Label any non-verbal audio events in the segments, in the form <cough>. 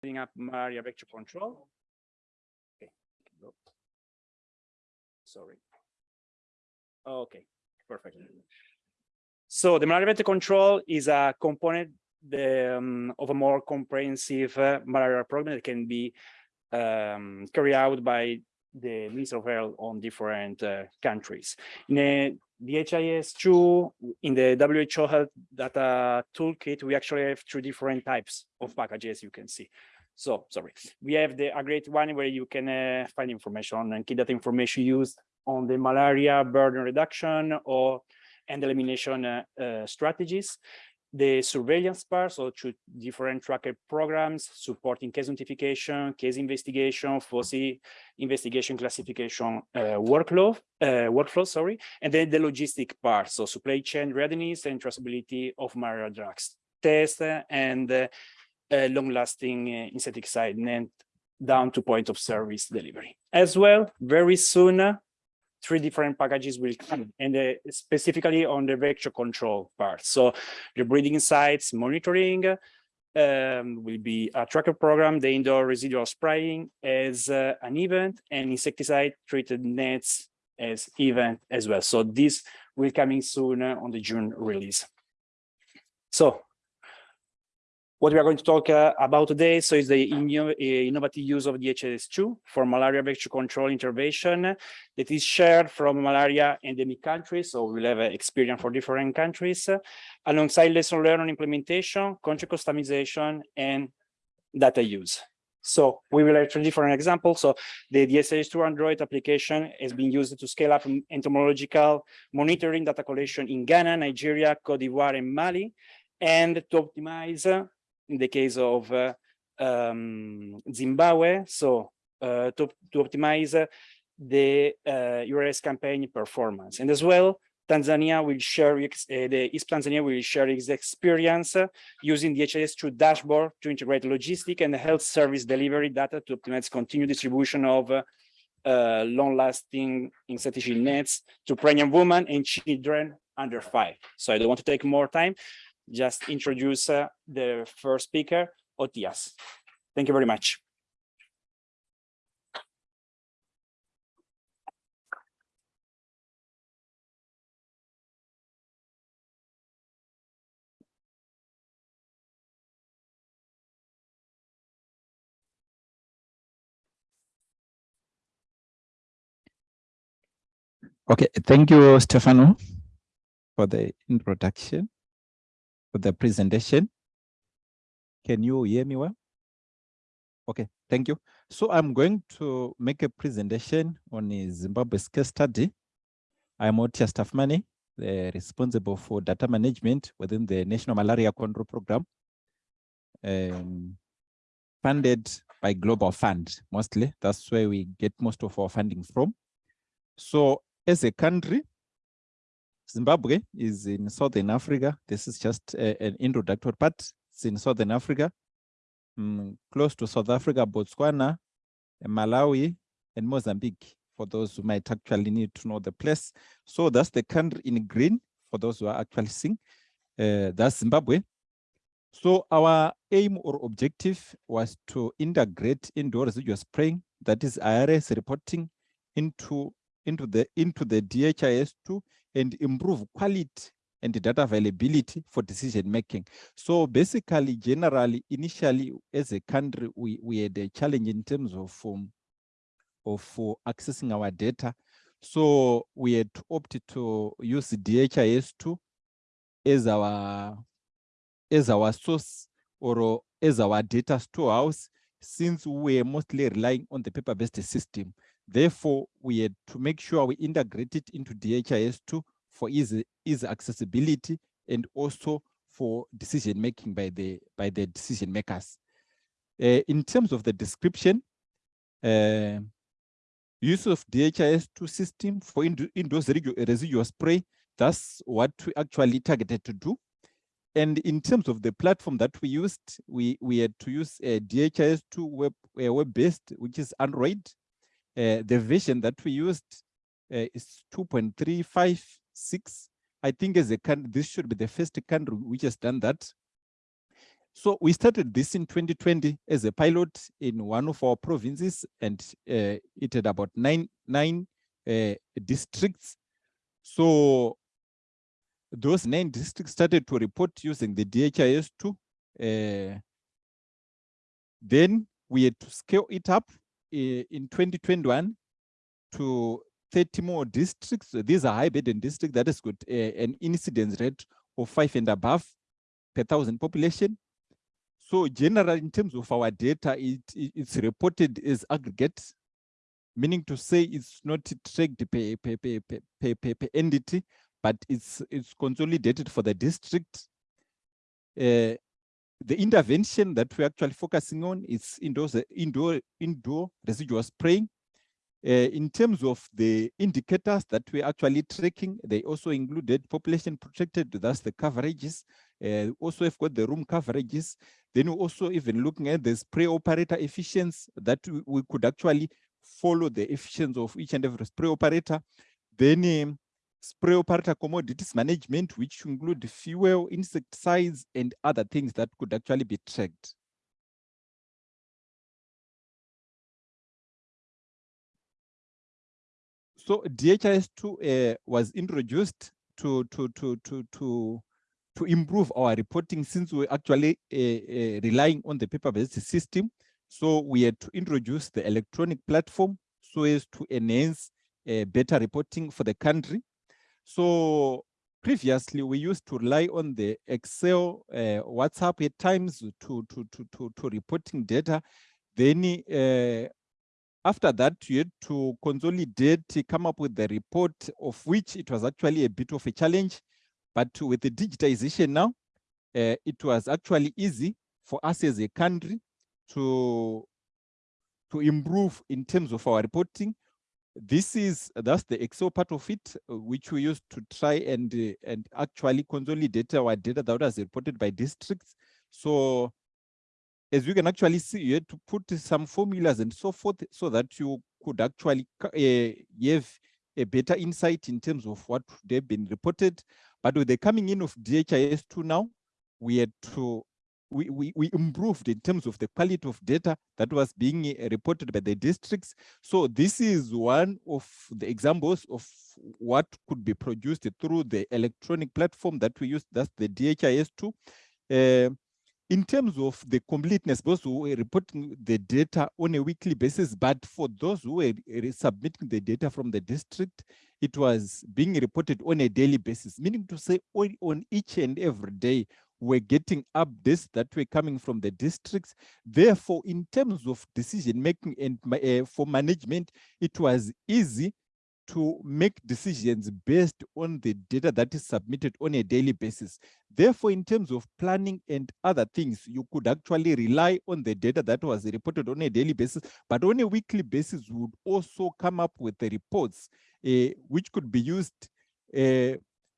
setting up malaria vector control. Okay. Sorry. Okay, perfect. So the malaria vector control is a component the, um, of a more comprehensive uh, malaria program that can be um, carried out by the Minister of Health on different uh, countries. In a, the HIS2, in the WHO Health Data Toolkit, we actually have three different types of packages you can see. So, sorry, we have the a great one where you can uh, find information and key data information used on the malaria burden reduction or and elimination uh, uh, strategies the surveillance part, so through different tracker programs supporting case notification, case investigation, foci investigation classification uh, workflow, uh, workflow, sorry, and then the logistic part, so supply chain readiness and traceability of malaria drugs, test uh, and uh, uh, long-lasting uh, insecticide and down to point of service delivery. As well, very soon, three different packages will come and uh, specifically on the vector control part. So the breeding sites monitoring um, will be a tracker program, the indoor residual spraying as uh, an event and insecticide treated nets as event as well. So this will coming soon on the June release. So what we are going to talk uh, about today so is the inno uh, innovative use of DHIS2 for malaria vector control intervention that is shared from malaria endemic countries. So we'll have uh, experience for different countries uh, alongside lesson learned on implementation, country customization, and data use. So we will have three different examples. So the DHIS2 Android application has been used to scale up entomological monitoring data collection in Ghana, Nigeria, Cote d'Ivoire, and Mali, and to optimize in the case of uh, um, Zimbabwe, so uh, to, to optimize the uh, IRS campaign performance. And as well, Tanzania will share, uh, the East Tanzania will share its experience uh, using the DHIS2 dashboard to integrate logistic and health service delivery data to optimize continued distribution of uh, uh, long-lasting insecticide nets to pregnant women and children under five. So I don't want to take more time just introduce uh, the first speaker, Otias. Thank you very much. Okay, thank you, Stefano, for the introduction for the presentation. Can you hear me well? Okay, thank you. So I'm going to make a presentation on Zimbabwe's case study. I'm Otia Staffmani, the responsible for data management within the National Malaria Control Program, um, funded by Global Fund, mostly. That's where we get most of our funding from. So as a country, Zimbabwe is in Southern Africa. This is just a, an introductory part. It's in Southern Africa, mm, close to South Africa, Botswana, Malawi, and Mozambique, for those who might actually need to know the place. So that's the country in green, for those who are actually seeing. Uh, that's Zimbabwe. So our aim or objective was to integrate indoor residual spraying, that is IRS reporting into into the into the DHIS2 and improve quality and data availability for decision making. So basically, generally, initially, as a country, we, we had a challenge in terms of um, of uh, accessing our data. So we had to opt to use DHIS2 as our as our source or as our data storehouse, since we are mostly relying on the paper-based system. Therefore, we had to make sure we integrate it into DHIS2 for easy, easy accessibility and also for decision making by the by the decision makers. Uh, in terms of the description, uh, use of DHIS2 system for ind indoors residual spray, that's what we actually targeted to do. And in terms of the platform that we used, we, we had to use a DHIS2 web, web-based, which is Android. Uh, the version that we used uh, is 2.35 six. I think as a country, this should be the first country which has done that. So we started this in 2020 as a pilot in one of our provinces, and uh, it had about nine nine uh, districts. So those nine districts started to report using the DHIS2. Uh, then we had to scale it up uh, in 2021 to 30 more districts. These are high burden districts that has got uh, an incidence rate of five and above per thousand population. So generally, in terms of our data, it, it, it's reported as aggregate, meaning to say it's not tracked per, per, per, per, per, per entity, but it's, it's consolidated for the district. Uh, the intervention that we're actually focusing on is indoor, indoor, indoor residual spraying. Uh, in terms of the indicators that we're actually tracking, they also included population protected, that's the coverages. Uh, also have got the room coverages. Then we also even looking at the spray operator efficiency that we, we could actually follow the efficiency of each and every spray operator. Then um, spray operator commodities management, which include fuel, insecticides, and other things that could actually be tracked. So DHIS2 uh, was introduced to, to, to, to, to, to improve our reporting since we're actually uh, uh, relying on the paper-based system. So we had to introduce the electronic platform so as to enhance uh, better reporting for the country. So previously we used to rely on the Excel, uh, WhatsApp at times to, to, to, to, to reporting data. Then uh, after that, you had to consolidate, come up with the report of which it was actually a bit of a challenge. But with the digitization now, uh, it was actually easy for us as a country to, to improve in terms of our reporting this is that's the excel part of it which we used to try and uh, and actually consolidate our data that was reported by districts so as you can actually see you had to put some formulas and so forth so that you could actually uh, have a better insight in terms of what they've been reported but with the coming in of dhis2 now we had to we, we, we improved in terms of the quality of data that was being eh, reported by the districts. So this is one of the examples of what could be produced through the electronic platform that we use, that's the DHIS2. Uh, in terms of the completeness, those who were reporting the data on a weekly basis, but for those who were submitting the data from the district, it was being reported on a daily basis, meaning to say on, on each and every day, we're getting updates that were coming from the districts. Therefore, in terms of decision making and uh, for management, it was easy to make decisions based on the data that is submitted on a daily basis. Therefore, in terms of planning and other things, you could actually rely on the data that was reported on a daily basis, but on a weekly basis, would also come up with the reports uh, which could be used uh,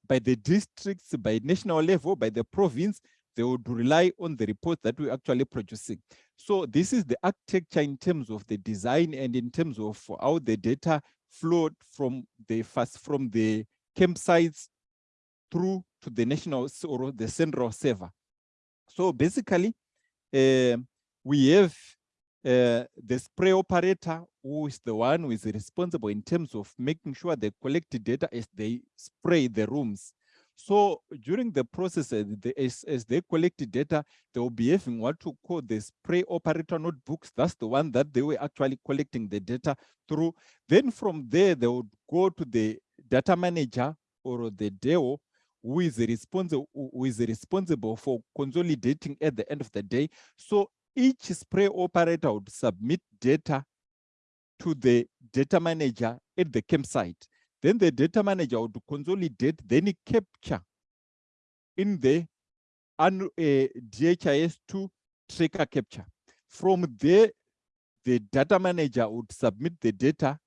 by the districts, by national level, by the province, they would rely on the report that we're actually producing. So this is the architecture in terms of the design and in terms of how the data flowed from the first from the campsites through to the national or the central server. So basically, uh, we have uh, the spray operator who is the one who is responsible in terms of making sure they collect data as they spray the rooms. So during the process, uh, the, as, as they collect data, they will be having what to call the spray operator notebooks. That's the one that they were actually collecting the data through. Then from there, they would go to the data manager or the DAO who is responsible who is responsible for consolidating at the end of the day. So each spray operator would submit data to the data manager at the campsite. Then the data manager would consolidate, then capture in the uh, DHIS2 tracker capture. From there, the data manager would submit the data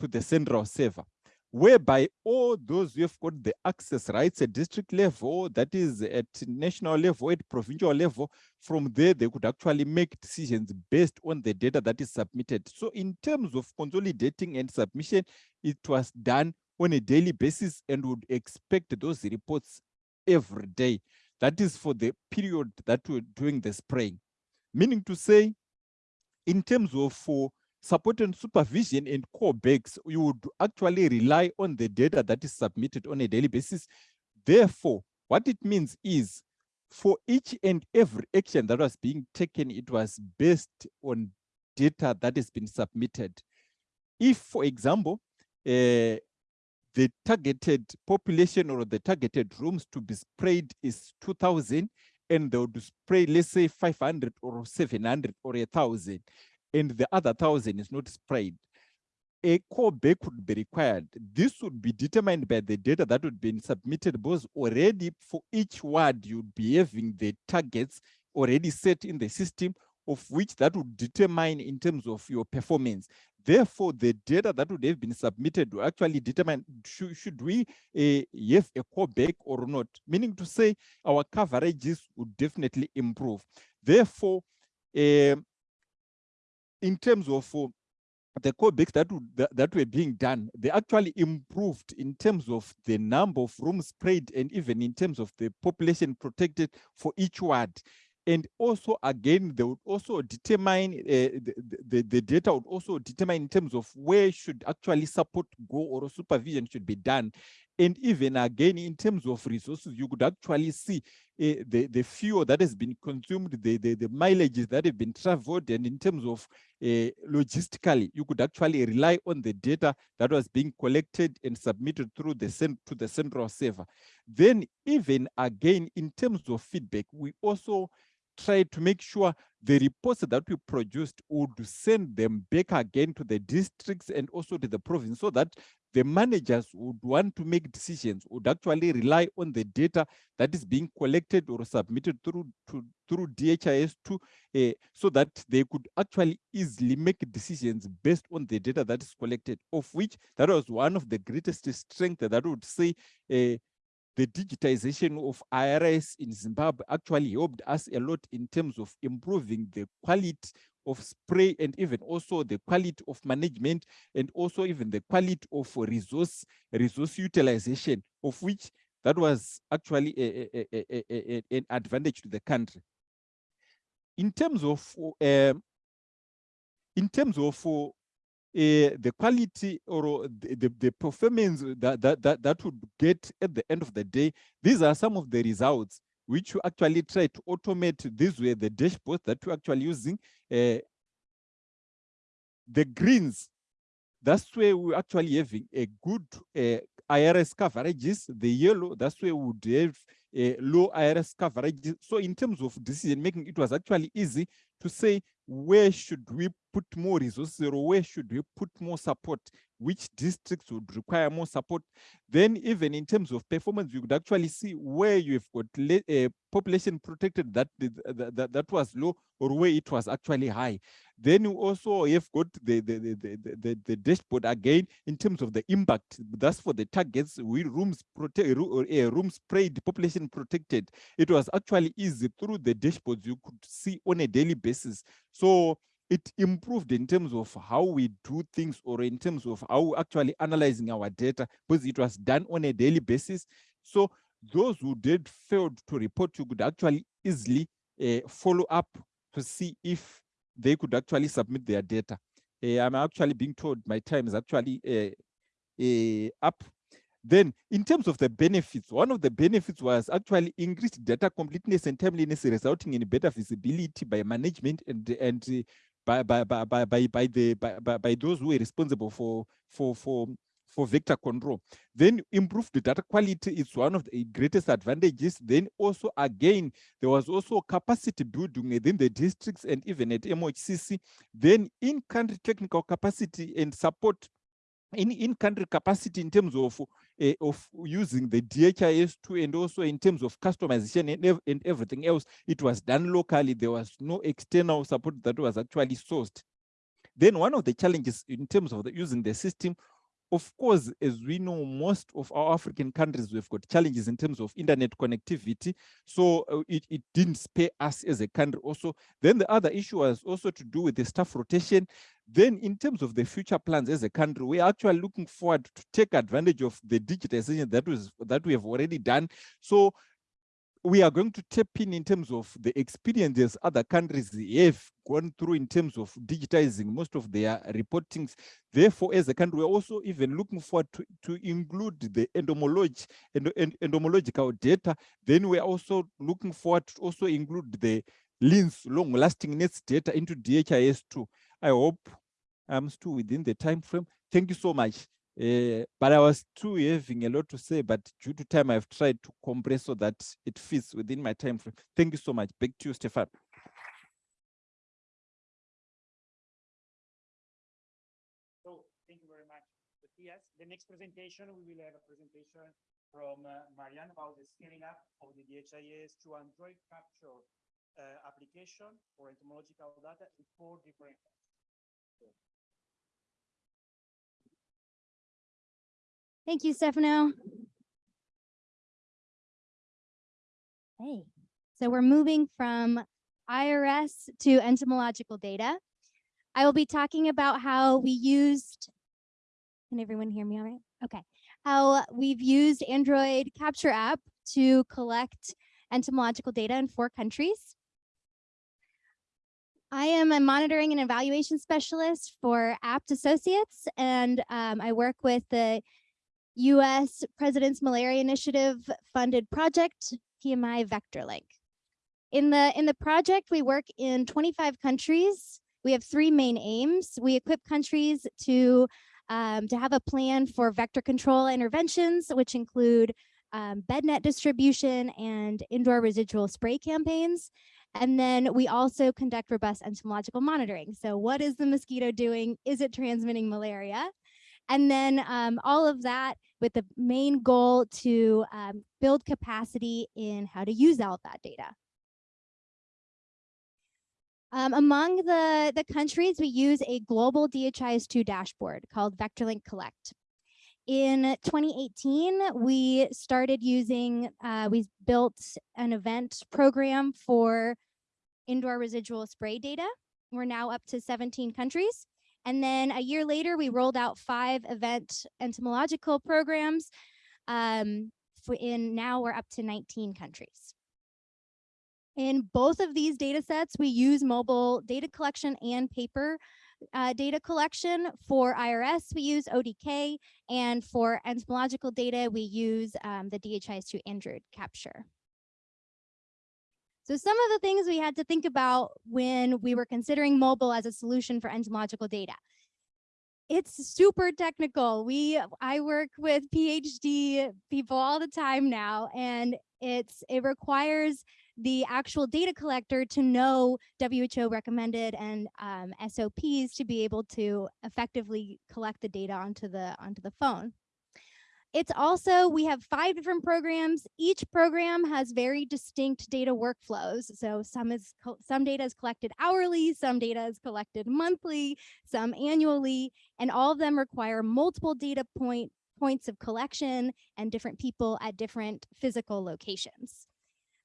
to the central server whereby all those who have got the access rights at district level, that is at national level, at provincial level, from there they could actually make decisions based on the data that is submitted. So in terms of consolidating and submission, it was done on a daily basis and would expect those reports every day. that is for the period that we're doing the spraying. Meaning to say, in terms of for support and supervision and callbacks, you would actually rely on the data that is submitted on a daily basis. Therefore, what it means is for each and every action that was being taken, it was based on data that has been submitted. If, for example, uh, the targeted population or the targeted rooms to be sprayed is 2000 and they would spray, let's say 500 or 700 or a thousand, and the other thousand is not spread, A callback would be required. This would be determined by the data that would be submitted because already for each word you'd be having the targets already set in the system of which that would determine in terms of your performance. Therefore, the data that would have been submitted to actually determine should, should we uh, have a callback or not, meaning to say our coverages would definitely improve. Therefore, uh, in terms of uh, the callbacks that, that, that were being done, they actually improved in terms of the number of rooms sprayed and even in terms of the population protected for each ward. And also again they would also determine uh, the, the, the data would also determine in terms of where should actually support go or supervision should be done and even again in terms of resources you could actually see uh, the the fuel that has been consumed the the, the mileages that have been traveled and in terms of uh, logistically you could actually rely on the data that was being collected and submitted through the to the central server. Then even again in terms of feedback we also try to make sure the reports that we produced would send them back again to the districts and also to the province so that the managers would want to make decisions would actually rely on the data that is being collected or submitted through to, through DHIS2 uh, so that they could actually easily make decisions based on the data that is collected of which that was one of the greatest strength that would say uh, the digitization of IRS in Zimbabwe actually helped us a lot in terms of improving the quality of spray and even also the quality of management and also even the quality of resource resource utilization of which that was actually a, a, a, an advantage to the country. In terms of uh, in terms of uh, the quality or the, the, the, performance that, that, that, that would get at the end of the day, these are some of the results which you actually try to automate. These were the dashboards that you're actually using. Uh, the greens, that's where we're actually having a good uh, IRS coverages. The yellow, that's where we would have a low IRS coverage. So in terms of decision making, it was actually easy to say where should we put more resources or where should we put more support which districts would require more support then even in terms of performance you could actually see where you've got a population protected that, that, that was low or where it was actually high. Then you also have got the the, the the the, dashboard again in terms of the impact. That's for the targets we rooms protect or uh, rooms sprayed population protected. It was actually easy through the dashboards you could see on a daily basis. So it improved in terms of how we do things or in terms of how actually analyzing our data because it was done on a daily basis. So those who did failed to report, you could actually easily uh, follow up to see if they could actually submit their data. Uh, I'm actually being told my time is actually uh, up. Then in terms of the benefits, one of the benefits was actually increased data completeness and timeliness resulting in better visibility by management and, and by by by by by, the by, by, by those who are responsible for for for for vector control. Then improved data quality is one of the greatest advantages. Then also again, there was also capacity building within the districts and even at MHCC. Then in-country technical capacity and support in in-country capacity in terms of uh, of using the DHIS2 and also in terms of customization and, ev and everything else, it was done locally. There was no external support that was actually sourced. Then one of the challenges in terms of the, using the system of course, as we know, most of our African countries, we've got challenges in terms of internet connectivity. So uh, it, it didn't spare us as a country also. Then the other issue was also to do with the staff rotation. Then in terms of the future plans as a country, we're actually looking forward to take advantage of the digitization that was that we have already done. So we are going to tap in in terms of the experiences other countries have gone through in terms of digitizing most of their reportings. Therefore, as a country, we're also even looking forward to, to include the entomology and end, entomological data. Then we're also looking forward to also include the LINS long lasting nets data into DHIS2. I hope I'm still within the time frame. Thank you so much. Uh, but I was too having a lot to say, but due to time, I've tried to compress so that it fits within my time frame. Thank you so much. Back to you, Stefan. So thank you very much. Yes, the next presentation, we will have a presentation from uh, Marianne about the scaling up of the DHIS2 Android capture uh, application for entomological data in four different Thank you, Stefano. Hey, so we're moving from IRS to entomological data. I will be talking about how we used, can everyone hear me all right? Okay, how we've used Android Capture app to collect entomological data in four countries. I am a monitoring and evaluation specialist for Abt Associates, and um, I work with the US President's Malaria Initiative funded project, PMI VectorLink. In the, in the project, we work in 25 countries. We have three main aims. We equip countries to, um, to have a plan for vector control interventions, which include um, bed net distribution and indoor residual spray campaigns. And then we also conduct robust entomological monitoring. So what is the mosquito doing? Is it transmitting malaria? And then um, all of that with the main goal to um, build capacity in how to use all of that data. Um, among the, the countries, we use a global DHIS2 dashboard called VectorLink Collect. In 2018, we started using, uh, we built an event program for indoor residual spray data. We're now up to 17 countries. And then a year later, we rolled out five event entomological programs. Um, in now we're up to 19 countries. In both of these data sets, we use mobile data collection and paper uh, data collection. For IRS, we use ODK, and for entomological data, we use um, the DHIS2 Android capture. So some of the things we had to think about when we were considering mobile as a solution for entomological data. It's super technical. We I work with PhD people all the time now, and it's it requires the actual data collector to know WHO recommended and um, SOPs to be able to effectively collect the data onto the onto the phone. It's also, we have five different programs. Each program has very distinct data workflows. So some is some data is collected hourly, some data is collected monthly, some annually, and all of them require multiple data point points of collection and different people at different physical locations.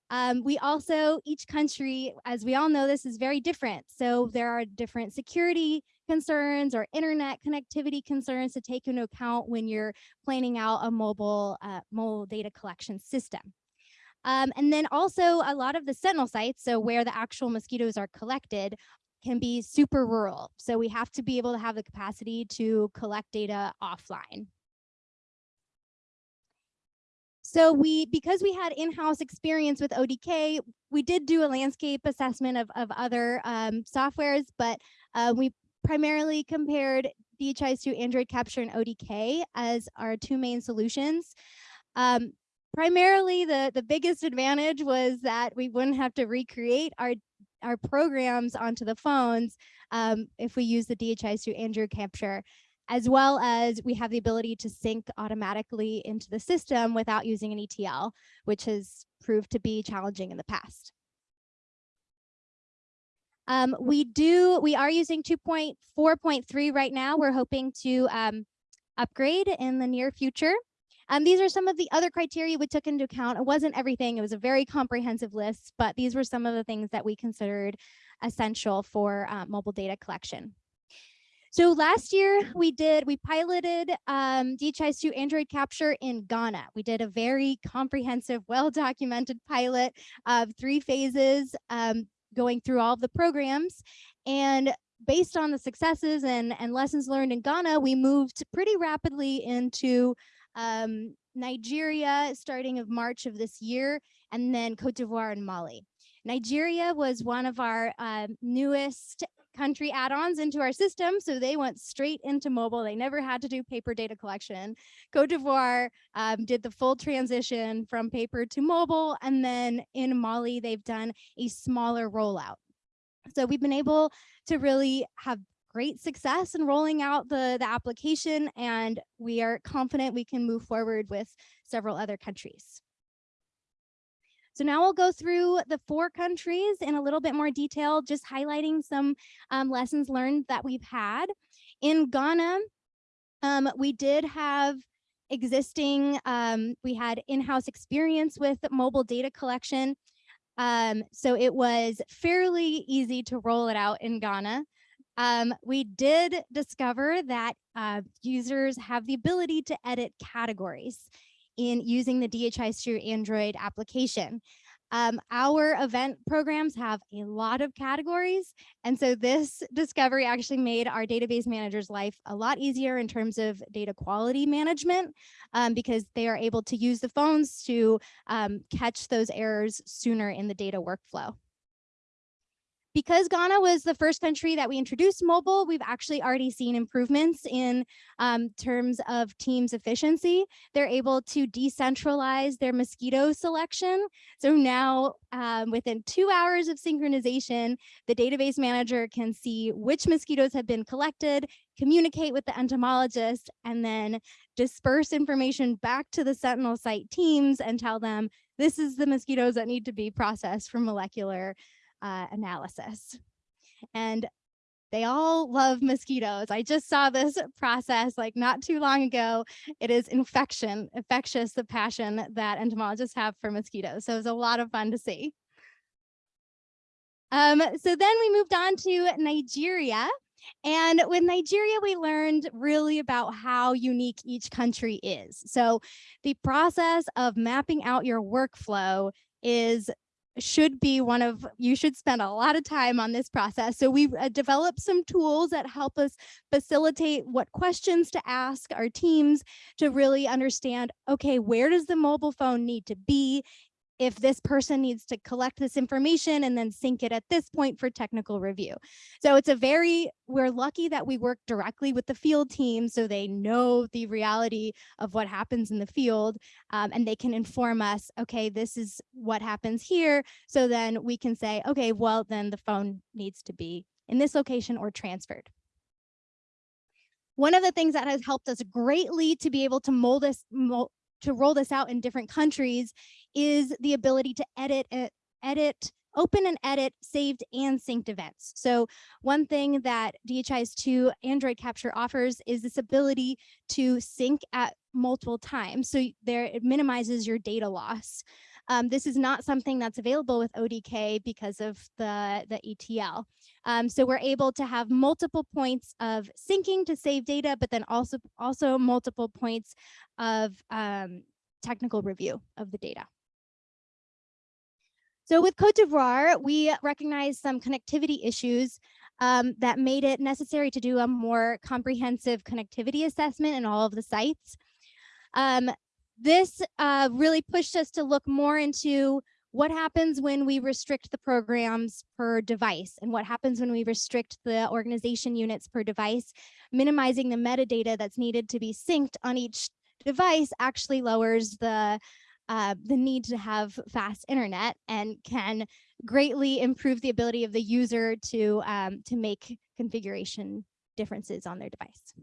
Um, we also, each country, as we all know, this is very different. So there are different security concerns or internet connectivity concerns to take into account when you're planning out a mobile, uh, mobile data collection system. Um, and then also a lot of the sentinel sites, so where the actual mosquitoes are collected, can be super rural. So we have to be able to have the capacity to collect data offline. So we, because we had in-house experience with ODK, we did do a landscape assessment of, of other um, softwares, but uh, we primarily compared DHIS2 Android Capture and ODK as our two main solutions. Um, primarily, the, the biggest advantage was that we wouldn't have to recreate our, our programs onto the phones um, if we use the DHIS2 Android Capture, as well as we have the ability to sync automatically into the system without using an ETL, which has proved to be challenging in the past. Um, we do, we are using 2.4.3 right now. We're hoping to um, upgrade in the near future. Um, these are some of the other criteria we took into account. It wasn't everything, it was a very comprehensive list, but these were some of the things that we considered essential for uh, mobile data collection. So last year we did, we piloted um, DHIS2 Android capture in Ghana. We did a very comprehensive, well-documented pilot of three phases um, going through all of the programs. And based on the successes and, and lessons learned in Ghana, we moved pretty rapidly into um, Nigeria starting of March of this year, and then Cote d'Ivoire and Mali. Nigeria was one of our um, newest country add-ons into our system. So they went straight into mobile. They never had to do paper data collection. Cote d'Ivoire um, did the full transition from paper to mobile. And then in Mali, they've done a smaller rollout. So we've been able to really have great success in rolling out the, the application and we are confident we can move forward with several other countries. So now we'll go through the four countries in a little bit more detail, just highlighting some um, lessons learned that we've had. In Ghana, um, we did have existing, um, we had in-house experience with mobile data collection. Um, so it was fairly easy to roll it out in Ghana. Um, we did discover that uh, users have the ability to edit categories in using the DHIS2 Android application. Um, our event programs have a lot of categories. And so this discovery actually made our database manager's life a lot easier in terms of data quality management um, because they are able to use the phones to um, catch those errors sooner in the data workflow because Ghana was the first country that we introduced mobile, we've actually already seen improvements in um, terms of teams efficiency. They're able to decentralize their mosquito selection. So now um, within two hours of synchronization, the database manager can see which mosquitoes have been collected, communicate with the entomologist, and then disperse information back to the Sentinel site teams and tell them this is the mosquitoes that need to be processed for molecular uh, analysis. And they all love mosquitoes. I just saw this process like not too long ago. It is infection, infectious, the passion that entomologists have for mosquitoes. So it was a lot of fun to see. Um, so then we moved on to Nigeria. And with Nigeria, we learned really about how unique each country is. So the process of mapping out your workflow is should be one of, you should spend a lot of time on this process. So we've uh, developed some tools that help us facilitate what questions to ask our teams to really understand, okay, where does the mobile phone need to be if this person needs to collect this information and then sync it at this point for technical review. So it's a very, we're lucky that we work directly with the field team so they know the reality of what happens in the field um, and they can inform us, okay, this is what happens here. So then we can say, okay, well, then the phone needs to be in this location or transferred. One of the things that has helped us greatly to be able to mold us, mold, to roll this out in different countries is the ability to edit, edit, open and edit saved and synced events. So one thing that DHIS2 Android Capture offers is this ability to sync at multiple times. So there it minimizes your data loss. Um, this is not something that's available with ODK because of the, the ETL. Um, so we're able to have multiple points of syncing to save data, but then also, also multiple points of um, technical review of the data. So with Cote d'Ivoire, we recognized some connectivity issues um, that made it necessary to do a more comprehensive connectivity assessment in all of the sites. Um, this uh, really pushed us to look more into what happens when we restrict the programs per device and what happens when we restrict the organization units per device, minimizing the metadata that's needed to be synced on each device actually lowers the uh, the need to have fast internet and can greatly improve the ability of the user to um, to make configuration differences on their device.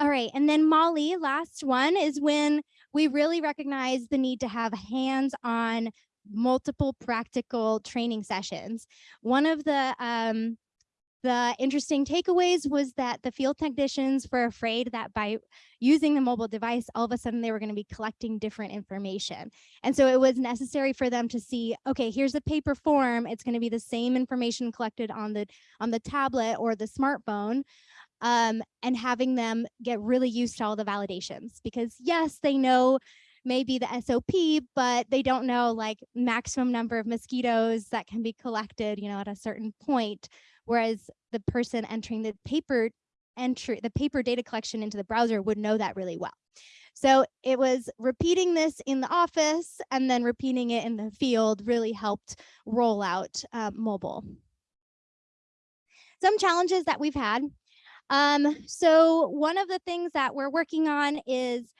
All right, and then Mali, last one is when we really recognize the need to have hands-on multiple practical training sessions. One of the um, the interesting takeaways was that the field technicians were afraid that by using the mobile device, all of a sudden they were going to be collecting different information. And so it was necessary for them to see, okay, here's a paper form. It's going to be the same information collected on the on the tablet or the smartphone. Um, and having them get really used to all the validations because yes, they know maybe the SOP, but they don't know like maximum number of mosquitoes that can be collected, you know, at a certain point. Whereas the person entering the paper entry, the paper data collection into the browser would know that really well. So it was repeating this in the office and then repeating it in the field really helped roll out uh, mobile. Some challenges that we've had. Um, so one of the things that we're working on is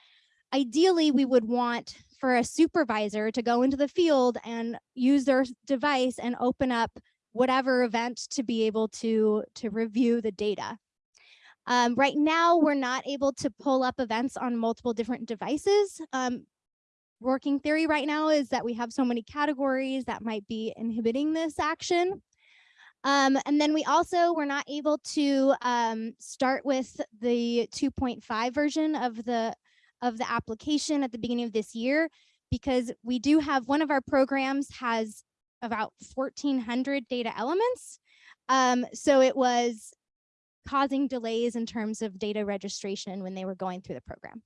ideally we would want for a supervisor to go into the field and use their device and open up whatever event to be able to to review the data. Um, right now, we're not able to pull up events on multiple different devices. Um, working theory right now is that we have so many categories that might be inhibiting this action. Um, and then we also were not able to um, start with the 2.5 version of the of the application at the beginning of this year because we do have one of our programs has about 1400 data elements. Um, so it was causing delays in terms of data registration when they were going through the program.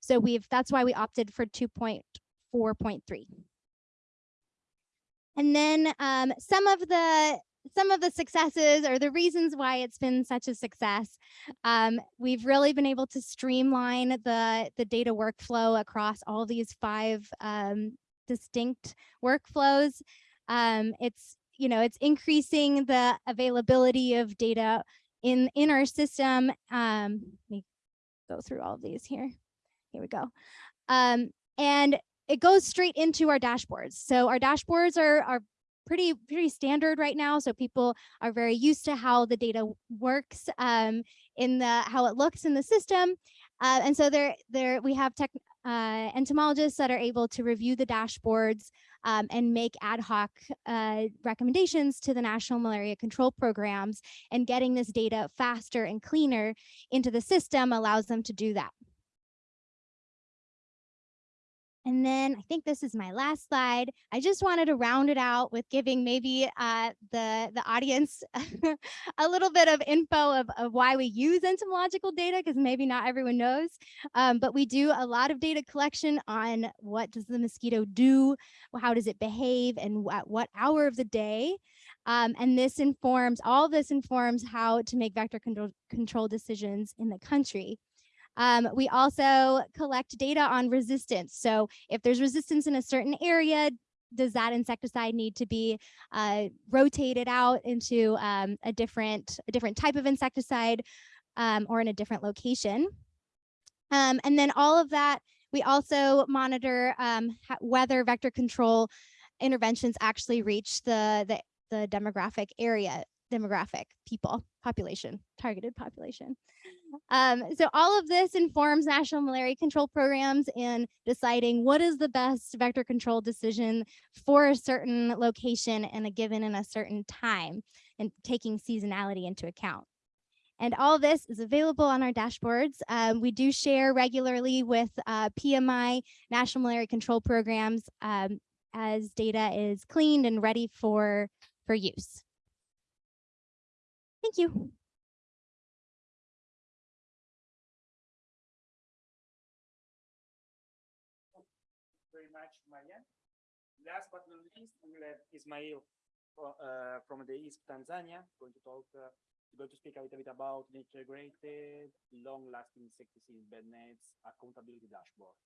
So we've that's why we opted for 2.4.3. And then um, some of the some of the successes or the reasons why it's been such a success. Um, we've really been able to streamline the, the data workflow across all these five um, distinct workflows. Um, it's, you know, it's increasing the availability of data in, in our system. Um, let me go through all of these here. Here we go. Um, and it goes straight into our dashboards. So our dashboards are, are pretty pretty standard right now. So people are very used to how the data works um, in the how it looks in the system. Uh, and so there there we have tech uh, entomologists that are able to review the dashboards um, and make ad hoc uh, recommendations to the national malaria control programs and getting this data faster and cleaner into the system allows them to do that. And then I think this is my last slide. I just wanted to round it out with giving maybe uh, the, the audience <laughs> a little bit of info of, of why we use entomological data, because maybe not everyone knows. Um, but we do a lot of data collection on what does the mosquito do, how does it behave, and at what hour of the day. Um, and this informs, all this informs how to make vector control, control decisions in the country. Um, we also collect data on resistance. So if there's resistance in a certain area, does that insecticide need to be uh, rotated out into um, a different a different type of insecticide um, or in a different location? Um, and then all of that, we also monitor um, whether vector control interventions actually reach the, the, the demographic area, demographic people, population, targeted population. Um, so all of this informs national malaria control programs in deciding what is the best vector control decision for a certain location and a given in a certain time and taking seasonality into account. And all this is available on our dashboards. Um, we do share regularly with uh, PMI, National Malaria Control Programs, um, as data is cleaned and ready for, for use. Thank you. much, Marianne. Last but not Ismail uh, from the East Tanzania going to talk, uh, going to speak a little bit about the integrated, long-lasting insecticide bed nets accountability dashboard.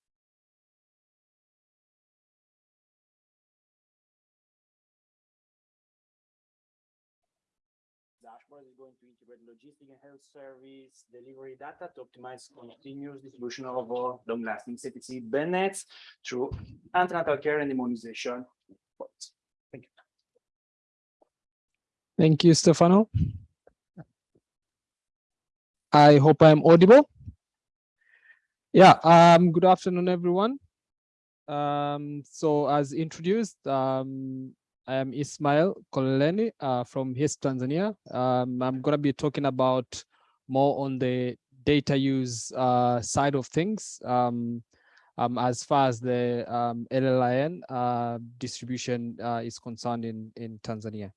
dashboard is going to integrate logistic and health service delivery data to optimize continuous distribution of uh, long-lasting insecticide bed nets through antenatal care and immunization. Thank you. Thank you, Stefano. I hope I'm audible. Yeah, um, good afternoon, everyone. Um, so as introduced, um, I am Ismail Koleni uh, from HIS Tanzania. Um, I'm going to be talking about more on the data use uh, side of things um, um, as far as the um, LLIN uh, distribution uh, is concerned in, in Tanzania.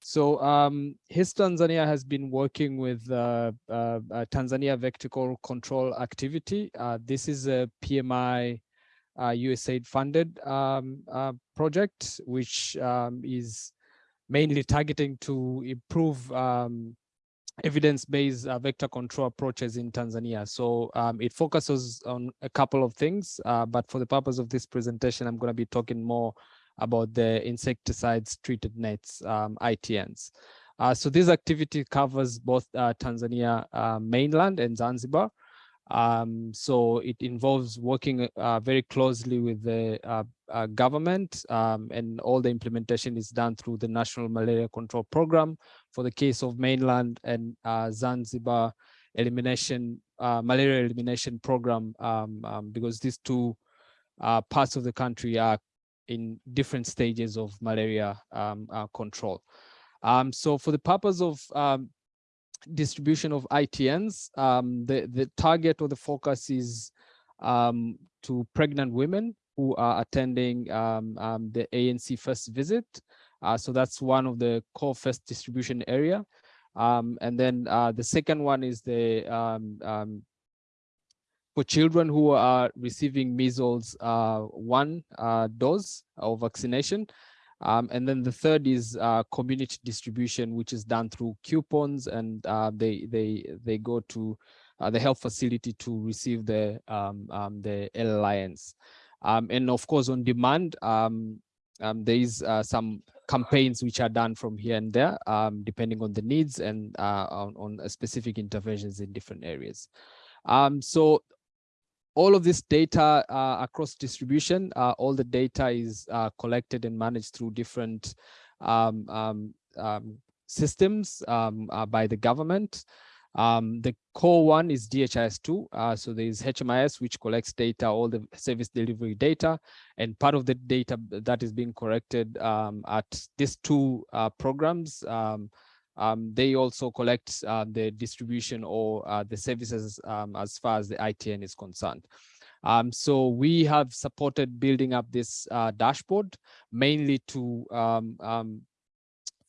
So um, HIS Tanzania has been working with uh, uh, Tanzania Vector Control Activity. this is a PMI uh, USAID funded um, uh, project, which um, is mainly targeting to improve um, evidence-based uh, vector control approaches in Tanzania. So um, it focuses on a couple of things, uh, but for the purpose of this presentation, I'm going to be talking more about the insecticides treated nets, um, ITNs. Uh, so this activity covers both uh, Tanzania mainland and Zanzibar. Um, so it involves working uh, very closely with the uh, uh, government um, and all the implementation is done through the National Malaria Control Program for the case of mainland and uh, Zanzibar elimination, uh, malaria elimination program, um, um because these two uh, parts of the country are in different stages of malaria um, control. Um, so for the purpose of distribution of ITNs. Um, the, the target or the focus is um, to pregnant women who are attending um, um the ANC first visit. Uh, so that's one of the core first distribution area. Um, and then uh, the second one is the um, for children who are receiving measles uh, one uh, dose of vaccination. Um, and then the third is uh, community distribution, which is done through coupons, and uh, they they they go to uh, the health facility to receive the um, um, the LLINs. Um, and of course, on demand, um, um, there is uh, some campaigns which are done from here and there, depending on the needs and on, on specific interventions in different areas. so all of this data uh, across distribution, uh, all the data is uh, collected and managed through different um, um, um, systems um, uh, by the government. Um, the core one is DHIS2. Uh, so there is HMIS, which collects data, all the service delivery data, and part of the data that is being collected um, at these two uh, programs um, they also collect uh, the distribution or uh, the services um, as far as the ITN is concerned. Um, so we have supported building up this uh, dashboard mainly to um, um,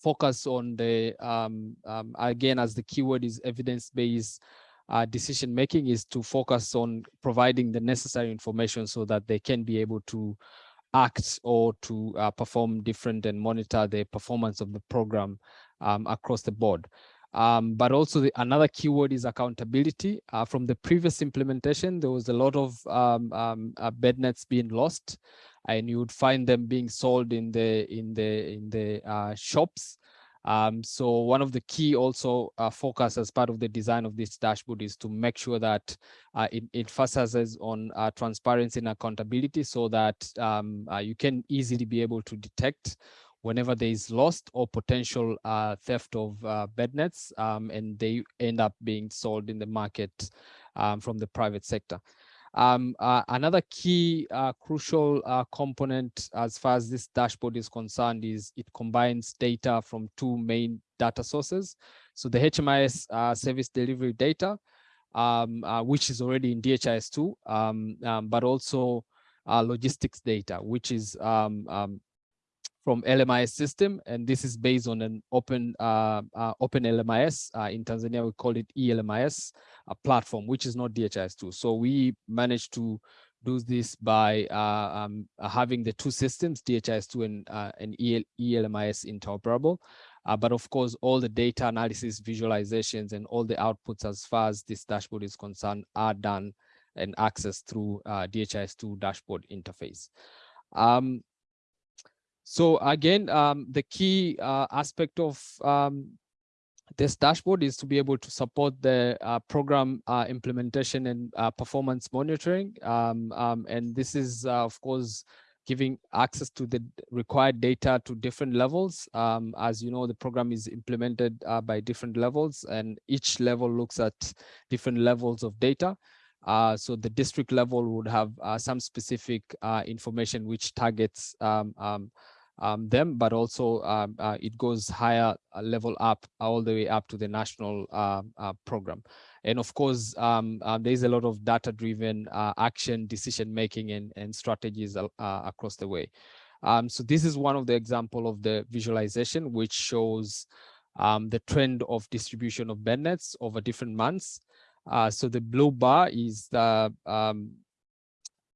focus on the, um, again, as the keyword is evidence-based uh, decision making is to focus on providing the necessary information so that they can be able to act or to uh, perform different and monitor the performance of the program um, across the board. Um, but also the, another keyword is accountability. Uh, from the previous implementation, there was a lot of um, um, uh, bed nets being lost, and you would find them being sold in the in the in the uh, shops. Um, so one of the key also uh, focus as part of the design of this dashboard is to make sure that uh, it, it focuses on uh, transparency and accountability so that um, you can easily be able to detect whenever there is lost or potential uh, theft of uh, bed nets um, and they end up being sold in the market um, from the private sector. Um, uh, another key uh, crucial uh, component as far as this dashboard is concerned is it combines data from two main data sources. So the HMIS uh, service delivery data, um, which is already in DHIS2, um, um, but also logistics data, which is um, from LMIS system, and this is based on an open uh, uh, open LMIS. Uh, in Tanzania, we call it ELMIS a platform, which is not DHIS2. So we managed to do this by uh, um, having the two systems, DHIS2 and, uh, and EL ELMIS interoperable. Uh, but of course, all the data analysis, visualizations, and all the outputs as far as this dashboard is concerned are done and accessed through DHIS2 dashboard interface. Um, so again, um, the key uh, aspect of um, this dashboard is to be able to support the uh, program uh, implementation and uh, performance monitoring. Um, um and this is, uh, of course, giving access to the required data to different levels. Um, as you know, the program is implemented uh, by different levels and each level looks at different levels of data. Uh, so the district level would have uh, some specific uh, information which targets um, um, um, them, but also um, uh, it goes higher uh, level up all the way up to the national uh, uh, program. And of course, um, uh, there is a lot of data-driven uh, action, decision-making, and, and strategies across the way. Um, so this is one of the example of the visualization, which shows um, the trend of distribution of bed nets over different months. so the blue bar is the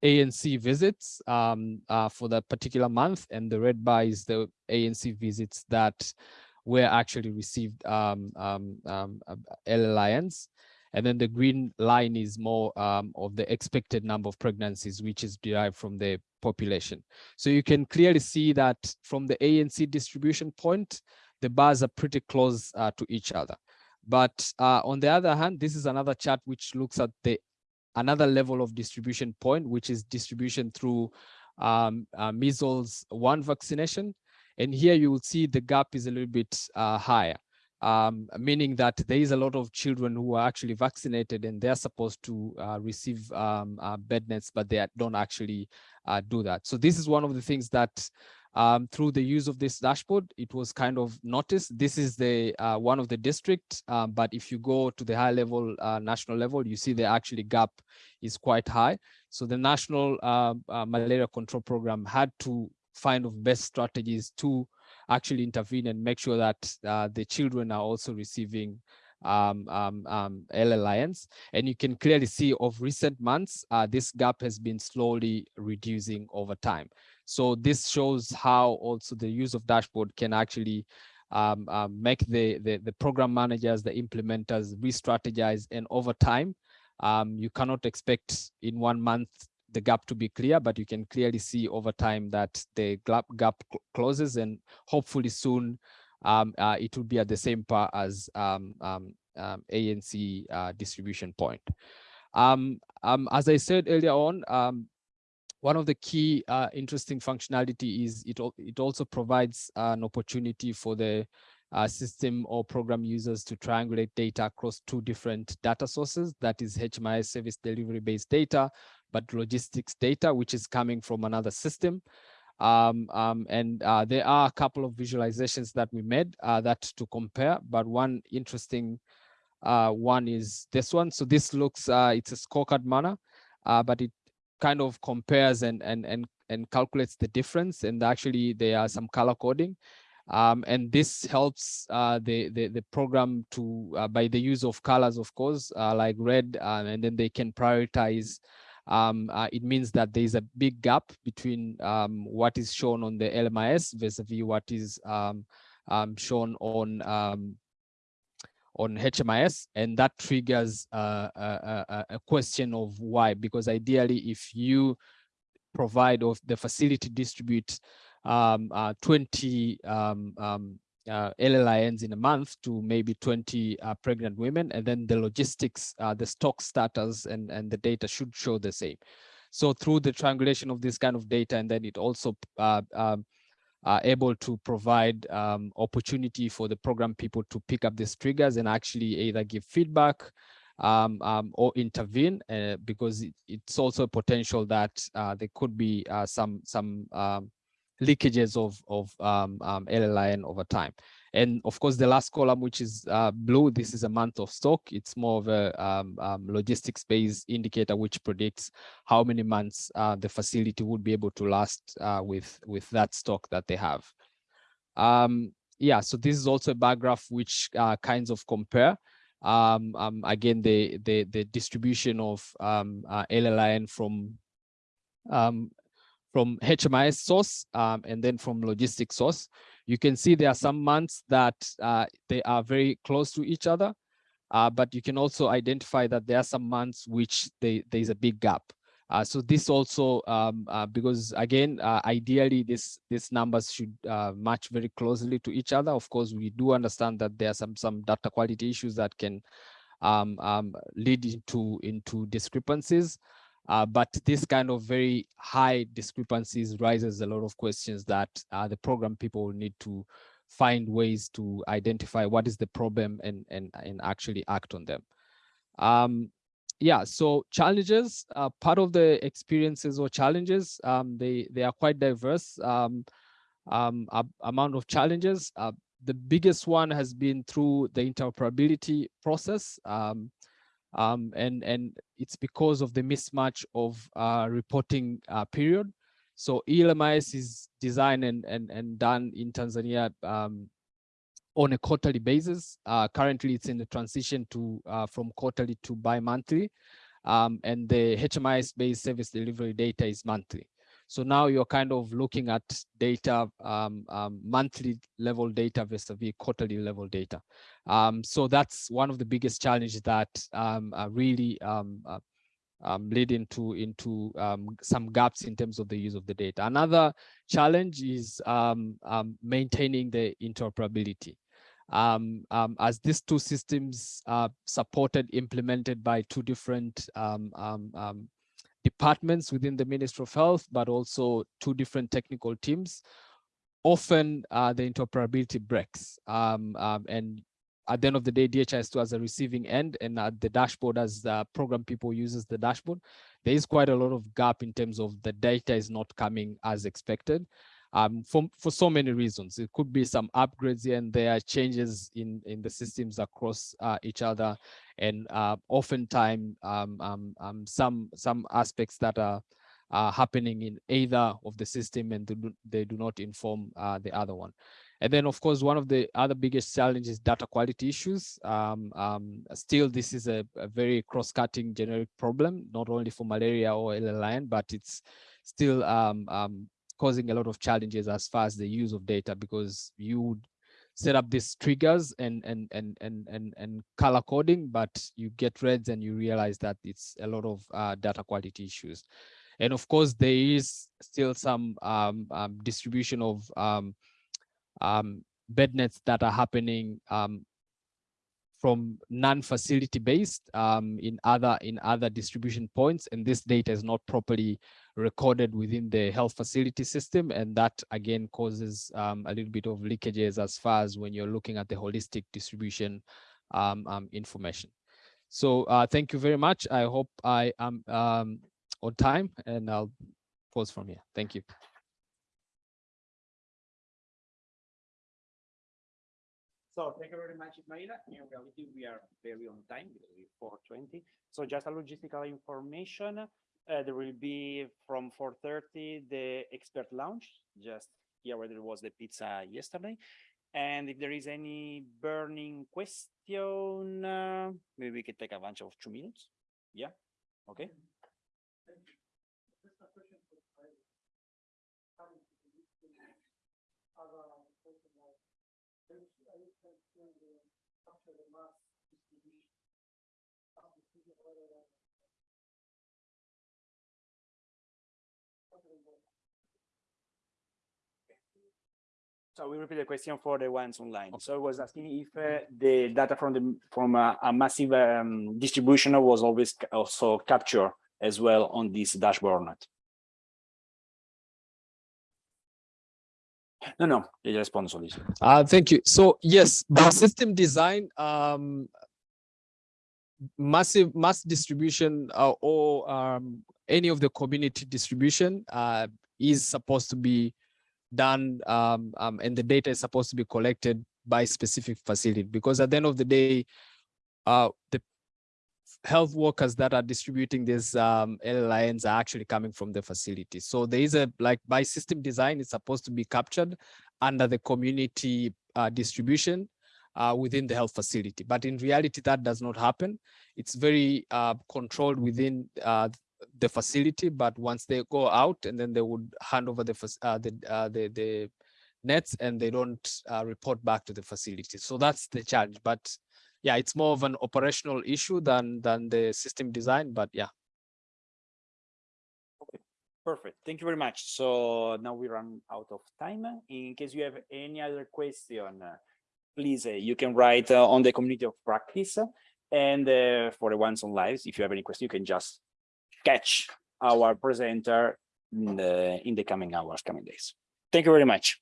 ANC visits um, uh, for that particular month, and the red bar is the ANC visits that were actually received um, um, um, uh. And then the green line is more um, of the expected number of pregnancies, which is derived from the population. So you can clearly see that from the ANC distribution point, the bars are pretty close uh, to each other. But uh, on the other hand, this is another chart which looks at the another level of distribution point, which is distribution through um, uh, measles one vaccination. And here you will see the gap is a little bit uh, higher, um, meaning that there is a lot of children who are actually vaccinated and they're supposed to uh, receive um, uh, bed nets, but they don't actually uh, do that. So this is one of the things that um, through the use of this dashboard, it was kind of noticed. This is the uh, one of the district, um, but if you go to the high level, uh, national level, you see the actually gap is quite high. So the national uh, uh malaria control program had to find of best strategies to actually intervene and make sure that uh, the children are also receiving um, um, um, LLINs. And you can clearly see of recent months, uh, this gap has been slowly reducing over time. So this shows how also the use of dashboard can actually um, um, make the, the, the program managers, the implementers re-strategize and over time, um, you cannot expect in one month the gap to be clear, but you can clearly see over time that the gap, gap closes and hopefully soon um, uh, it will be at the same par as um, um, um ANC uh, distribution point. Um, um, as I said earlier on, one of the key uh, interesting functionality is it, it also provides an opportunity for the uh, system or program users to triangulate data across two different data sources, that is HMIS service delivery based data, but logistics data, which is coming from another system. Um, um, and uh, there are a couple of visualizations that we made uh, that to compare, but one interesting uh, one is this one. So this looks, uh, it's a scorecard manner, uh, but it kind of compares and and and and calculates the difference and actually there are some color coding um, and this helps uh, the, the, the program to by the use of colors of course like red and then they can prioritize um, uh, it means that there is a big gap between um, what is shown on the LMIS vis-a-vis -vis what is um, um, shown on um, on HMIS, and that triggers uh, a, a, question of why, because ideally, if you provide or the facility distribute um, uh, 20 um, um, uh, LLINs in a month to maybe 20 uh, pregnant women, and then the logistics, uh, the stock status and, and the data should show the same. So through the triangulation of this kind of data, and then it also uh, um, able to provide um, opportunity for the program people to pick up these triggers and actually either give feedback um, um, or intervene uh, because it, it's also a potential that uh, there could be some some um, leakages of of um, um, LLIN over time. And of course, the last column, which is uh, blue, this is a month of stock. It's more of a um, um, logistics-based indicator, which predicts how many months uh, the facility would be able to last uh, with, with that stock that they have. Um, yeah, so this is also a bar graph which uh, kinds of compare. Um, um, again, the, the, the distribution of um, uh, LLIN from from HMIS source and then from logistics source you can see there are some months that uh, they are very close to each other, uh, but you can also identify that there are some months which they, there is a big gap. Uh, so this also, um, uh, because again, uh, ideally this these numbers should uh, match very closely to each other. Of course, we do understand that there are some some data quality issues that can um, um, lead into into discrepancies. Uh, but this kind of very high discrepancies raises a lot of questions that uh, the program people need to find ways to identify what is the problem and, and, and actually act on them. Um, yeah, so challenges, uh, part of the experiences or challenges, um, they, they are quite diverse. Um, um, amount of challenges. Uh, the biggest one has been through the interoperability process. Um, and, and it's because of the mismatch of uh, reporting uh, period. So ELMIS is designed and, and, and done in Tanzania um, on a quarterly basis. Uh, currently, it's in the transition to uh, from quarterly to bi-monthly. Um, and the HMIS-based service delivery data is monthly. So now you're kind of looking at data, um, um, monthly level data versus quarterly level data. Um, so that's one of the biggest challenges that um, are really um, uh, um, lead into into um, some gaps in terms of the use of the data. Another challenge is um, um, maintaining the interoperability. Um, um, as these two systems are supported, implemented by two different um, um, um, departments within the Ministry of Health, but also two different technical teams, often uh, the interoperability breaks. Um, um, and at the end of the day, DHIS2 as a receiving end and at the dashboard as the program people uses the dashboard, there is quite a lot of gap in terms of the data is not coming as expected. Um, for, for so many reasons. It could be some upgrades here and there, are changes in, in the systems across uh, each other, and uh, oftentimes um, um, um, some, some aspects that are happening in either of the system and they do, they do not inform uh, the other one. And then, of course, one of the other biggest challenges data quality issues. Um, um, still, this is a, a very cross-cutting generic problem, not only for malaria or LLIN, but it's still um, um, causing a lot of challenges as far as the use of data because you set up these triggers and and and and and, and color coding, but you get reds and you realize that it's a lot of uh, data quality issues. And of course, there is still some um, um, distribution of um, um, bed nets that are happening um, from non-facility based um, in other in other distribution points, and this data is not properly recorded within the health facility system, and that again causes um, a little bit of leakages as far as when you're looking at the holistic distribution um, um, information. So uh, thank you very much. I hope I am um, on time, and I'll pause from here. Thank you. So thank you very much, Ismaila. In reality, we are very on time because we're four twenty. So just a logistical information. Uh, there will be from four thirty, the expert lounge, just here where there was the pizza yesterday. And if there is any burning question, uh, maybe we can take a bunch of two minutes. Yeah, okay. So we repeat the question for the ones online. So I was asking if uh, the data from the from a, a massive um, distribution was always ca- also captured as well on this dashboard. or Not. No, no, the response on this. Uh, thank you. So yes, the system design, um, massive mass distribution uh, or um, any of the community distribution uh, is supposed to be done um, um, and the data is supposed to be collected by specific facility because at the end of the day, uh, the health workers that are distributing these um, are actually coming from the facility. So there is a like by system design, it's supposed to be captured under the community uh, distribution uh, within the health facility. But in reality, that does not happen. It's very uh, controlled within uh, the facility, but once they go out and then they would hand over the uh, the, uh, the the nets and they don't uh, report back to the facility. So that's the challenge. But yeah, it's more of an operational issue than than the system design. But yeah. Okay, perfect. Thank you very much. So now we run out of time. In case you have any other question, please, uh, you can write uh, on the community of practice. And uh, for the ones on lives, if you have any question, you can just catch our presenter in the, in the coming hours, coming days. Thank you very much.